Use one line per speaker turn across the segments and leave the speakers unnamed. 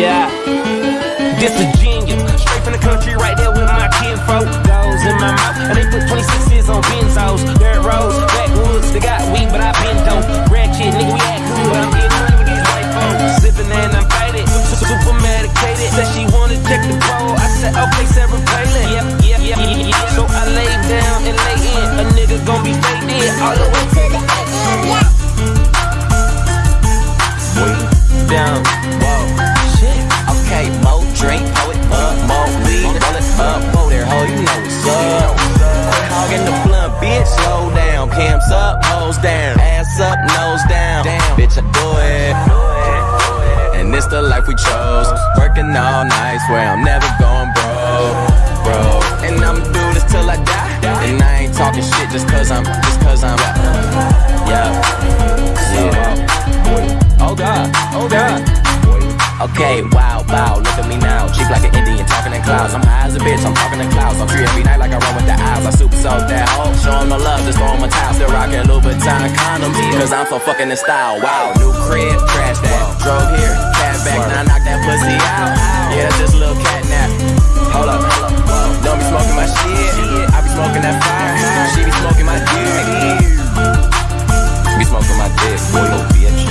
Yeah. This Virginia, straight from the country, right there with my kinfolk. Goes in my mouth, and they put 26s on benzos. Dirt roads, backwoods, they got weed, but I been dope. Ratchet, nigga, we act cool, but I'm getting money with these white folks. Sipping and I'm faded, super medicated. Said she wanna check the pole. I said, okay, Sarah Palin. Yep, yep, yep, yep. So I lay down and lay in. A nigga gon' be faded all the way to the end. Yeah. Way down,
life we chose, working all night, swear I'm never going broke, bro. And I'ma do this till I die, and I ain't talking shit just cause I'm, just cause I'm, yeah, yeah.
Oh God, oh God.
Okay, wow, wow, look at me now. Cheap like an Indian, talking in clouds. I'm high as a bitch, I'm talking in clouds. I'm free every night like I run with the eyes. I super soak that hoe. Show the love, just throw a towel. Still rocking Louboutin condoms. Cause I'm so fucking in style. Wow, new crib, smoking my dick, boy, little bitch.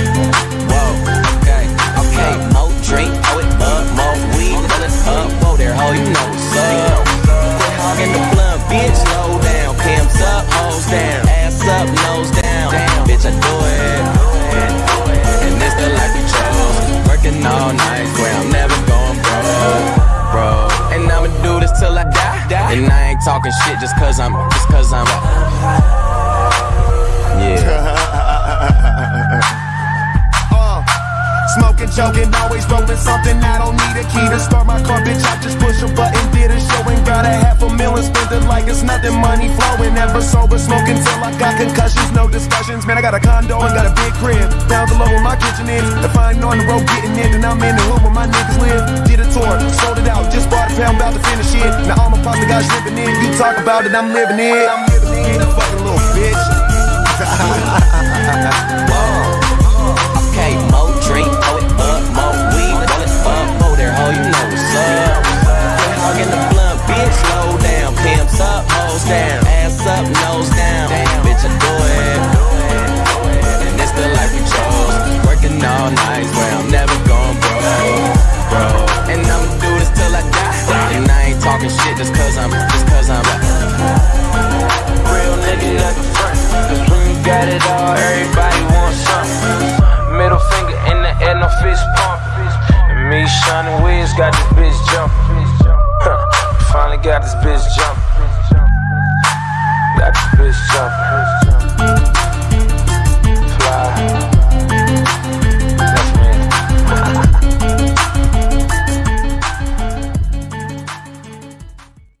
Whoa, okay, okay, more drink, pour it up, more weed, roll it up, whoa there, ho, you know what's up. Quit hogging the blunt, bitch, slow down, cams up, hoes down, ass up, nose down, bitch, I do it. And this the life we chose, working all night, swear I'm never going broke, bro. And I'ma do this till I die, and I ain't talking shit just cause I'm, just cause I'm, yeah.
Uh-huh. Joking, always rolling something. I don't need a key to start my car, bitch. I just push a button, did a show and got a half a million. Spent it like it's nothing, money flowing. Never sober, smoking till I got concussions. No discussions, man. I got a condo and got a big crib. Down below where my kitchen is. I ain't on the road getting in, and I'm in the hood where my niggas live. Did a tour, sold it out, just bought a pound, about to finish it. Now all my pasta guys dripping in. You talk about it, I'm living it. I'm living it.
Down, ass up, nose down, bitch, I do it. And it's the life we chose, working all night, swear I'm never going broke, bro. And I'ma do this till I die, and I ain't talking shit just cause I'm, just cause I'm,
Real nigga at the front. Cause when you got it all, everybody wants something. Middle finger in the air, no fist pump. And me, Shawnee Wiz, got this bitch jumping. Huh, finally got this bitch jumping.